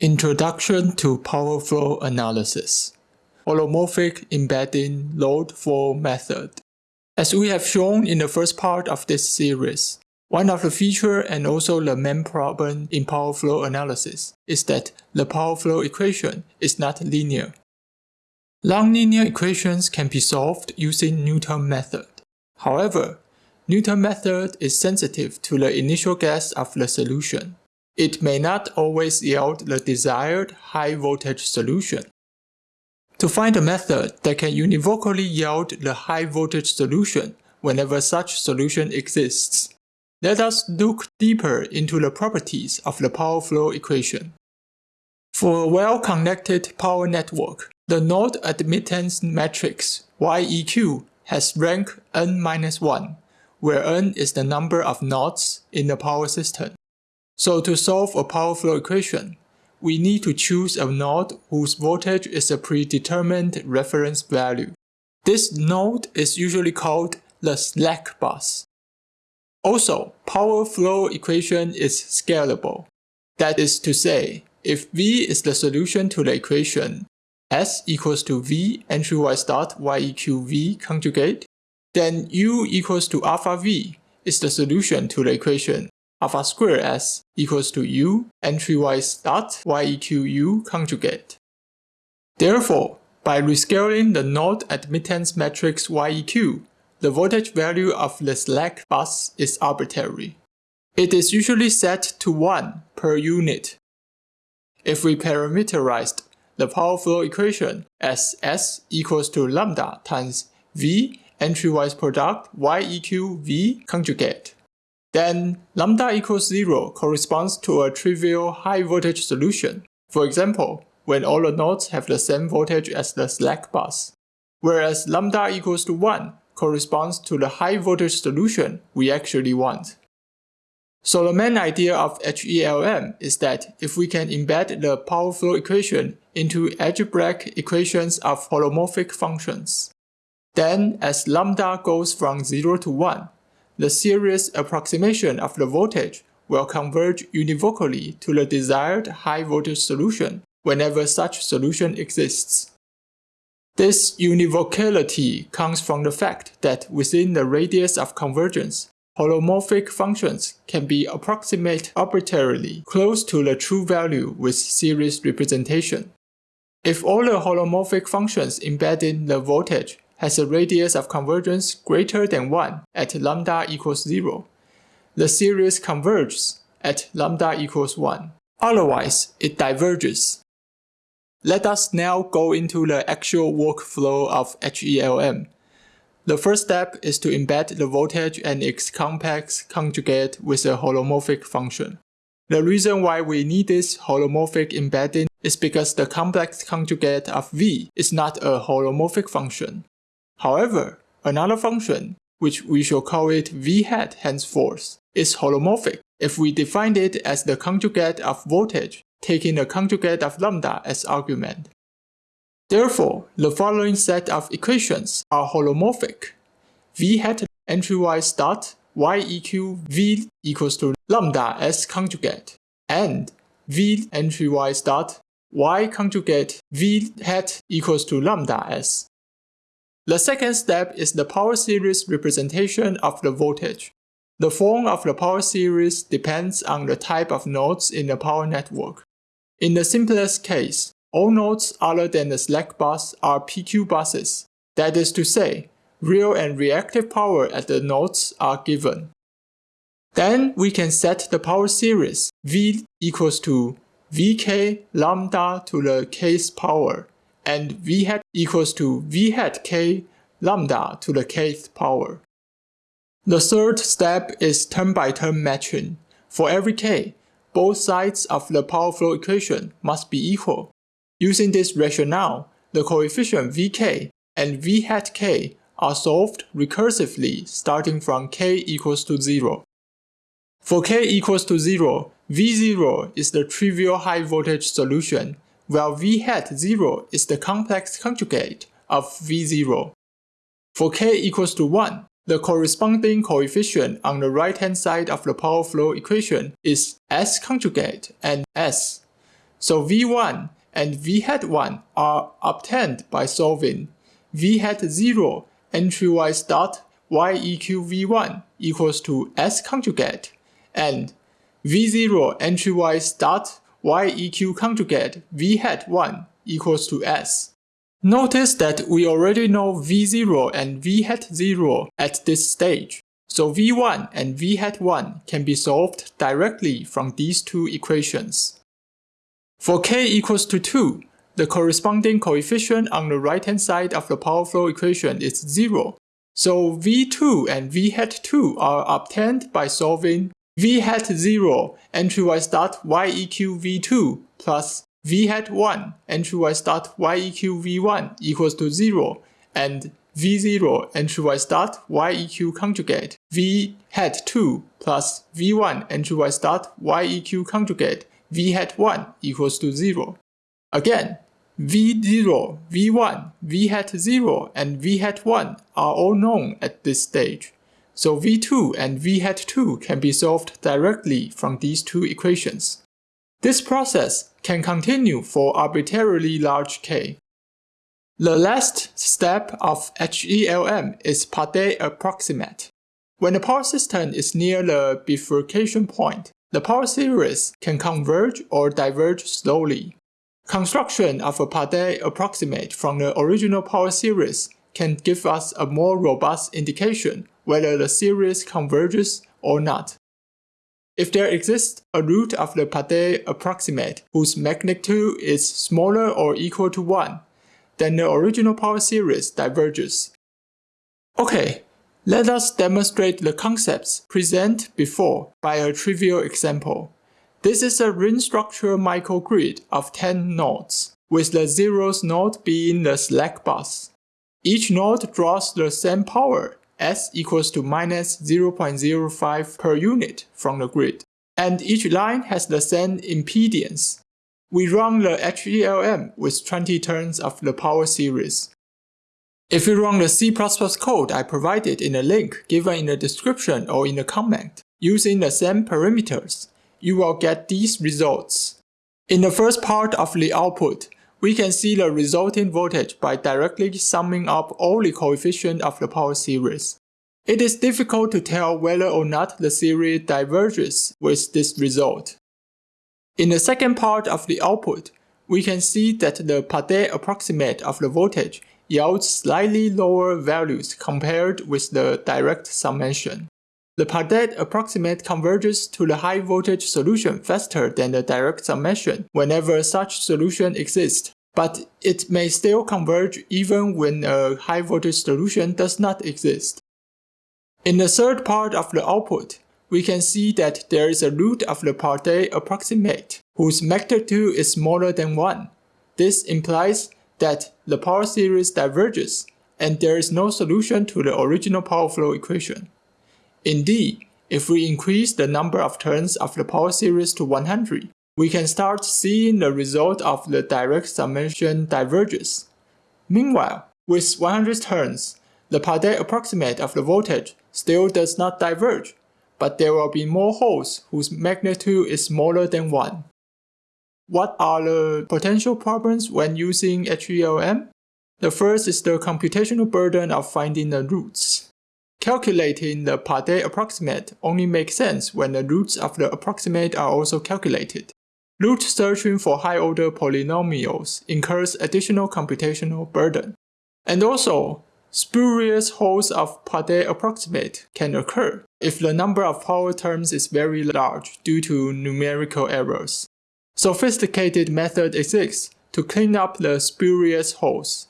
Introduction to Power Flow Analysis Holomorphic Embedding Load Flow Method As we have shown in the first part of this series, one of the features and also the main problem in power flow analysis is that the power flow equation is not linear. Nonlinear equations can be solved using Newton method. However, Newton method is sensitive to the initial guess of the solution it may not always yield the desired high voltage solution. To find a method that can univocally yield the high voltage solution whenever such solution exists, let us look deeper into the properties of the power flow equation. For a well-connected power network, the node admittance matrix YEQ has rank n-1, where n is the number of nodes in the power system. So to solve a power flow equation, we need to choose a node whose voltage is a predetermined reference value. This node is usually called the slack bus. Also, power flow equation is scalable. That is to say, if V is the solution to the equation S equals to V entry-wise dot YEQ V conjugate, then U equals to alpha V is the solution to the equation alpha square s equals to u entry-wise dot yeq conjugate. Therefore, by rescaling the node admittance matrix yeq, the voltage value of the slack bus is arbitrary. It is usually set to 1 per unit. If we parameterized the power flow equation as S equals to lambda times V entry-wise product YEQ V conjugate, then lambda equals 0 corresponds to a trivial high voltage solution. For example, when all the nodes have the same voltage as the slack bus. Whereas lambda equals to 1 corresponds to the high voltage solution we actually want. So the main idea of HELM is that if we can embed the power flow equation into algebraic equations of holomorphic functions, then as lambda goes from 0 to 1, the series approximation of the voltage will converge univocally to the desired high voltage solution whenever such solution exists. This univocality comes from the fact that within the radius of convergence, holomorphic functions can be approximate arbitrarily close to the true value with series representation. If all the holomorphic functions embedding the voltage has a radius of convergence greater than 1 at lambda equals 0. The series converges at lambda equals 1. Otherwise, it diverges. Let us now go into the actual workflow of HELM. The first step is to embed the voltage and its complex conjugate with a holomorphic function. The reason why we need this holomorphic embedding is because the complex conjugate of V is not a holomorphic function. However, another function, which we shall call it v hat henceforth, is holomorphic if we define it as the conjugate of voltage, taking the conjugate of lambda as argument. Therefore, the following set of equations are holomorphic. v hat entry-wise dot yeq v equals to lambda s conjugate, and v entry-wise dot y conjugate v hat equals to lambda s the second step is the power series representation of the voltage. The form of the power series depends on the type of nodes in the power network. In the simplest case, all nodes other than the slack bus are PQ buses. That is to say, real and reactive power at the nodes are given. Then we can set the power series V equals to Vk lambda to the kth power and v hat equals to v hat k lambda to the kth power. The third step is term-by-term -term matching. For every k, both sides of the power flow equation must be equal. Using this rationale, the coefficient vk and v hat k are solved recursively starting from k equals to 0. For k equals to 0, V0 is the trivial high voltage solution while v hat 0 is the complex conjugate of v0. For k equals to 1, the corresponding coefficient on the right-hand side of the power flow equation is s conjugate and s. So v1 and v hat 1 are obtained by solving v hat 0 entry-wise dot yeq v1 equals to s conjugate and v0 entry-wise dot yeq conjugate v hat 1 equals to s. Notice that we already know v0 and v hat 0 at this stage, so v1 and v hat 1 can be solved directly from these two equations. For k equals to 2, the corresponding coefficient on the right hand side of the power flow equation is 0, so v2 and v hat 2 are obtained by solving v hat 0 entry-wise dot yeq v2 plus v hat 1 entry-wise dot yeq v1 equals to 0 and v0 entry-wise dot yeq conjugate v hat 2 plus v1 entry-wise dot yeq conjugate v hat 1 equals to 0. Again, v0, v1, v hat 0, and v hat 1 are all known at this stage. So v2 and v hat 2 can be solved directly from these two equations. This process can continue for arbitrarily large k. The last step of HELM is Padé approximate. When the power system is near the bifurcation point, the power series can converge or diverge slowly. Construction of a Padé approximate from the original power series can give us a more robust indication whether the series converges or not. If there exists a root of the Padé approximate whose magnitude is smaller or equal to 1, then the original power series diverges. Okay, let us demonstrate the concepts presented before by a trivial example. This is a ring structure microgrid of 10 nodes, with the zeroth node being the slack bus. Each node draws the same power, S equals to minus 0.05 per unit from the grid, and each line has the same impedance. We run the HELM with 20 turns of the power series. If you run the C++ code I provided in the link given in the description or in the comment, using the same parameters, you will get these results. In the first part of the output, we can see the resulting voltage by directly summing up all the coefficients of the power series. It is difficult to tell whether or not the series diverges with this result. In the second part of the output, we can see that the Padé approximate of the voltage yields slightly lower values compared with the direct summation. The Padé approximate converges to the high voltage solution faster than the direct summation whenever such solution exists, but it may still converge even when a high voltage solution does not exist. In the third part of the output, we can see that there is a root of the Padé approximate whose magnitude is smaller than 1. This implies that the power series diverges and there is no solution to the original power flow equation. Indeed, if we increase the number of turns of the power series to 100, we can start seeing the result of the direct summation diverges. Meanwhile, with 100 turns, the Padé approximate of the voltage still does not diverge, but there will be more holes whose magnitude is smaller than 1. What are the potential problems when using HELM? The first is the computational burden of finding the roots. Calculating the Padé approximate only makes sense when the roots of the approximate are also calculated. Root searching for high-order polynomials incurs additional computational burden. And also, spurious holes of Padé approximate can occur if the number of power terms is very large due to numerical errors. Sophisticated method exists to clean up the spurious holes.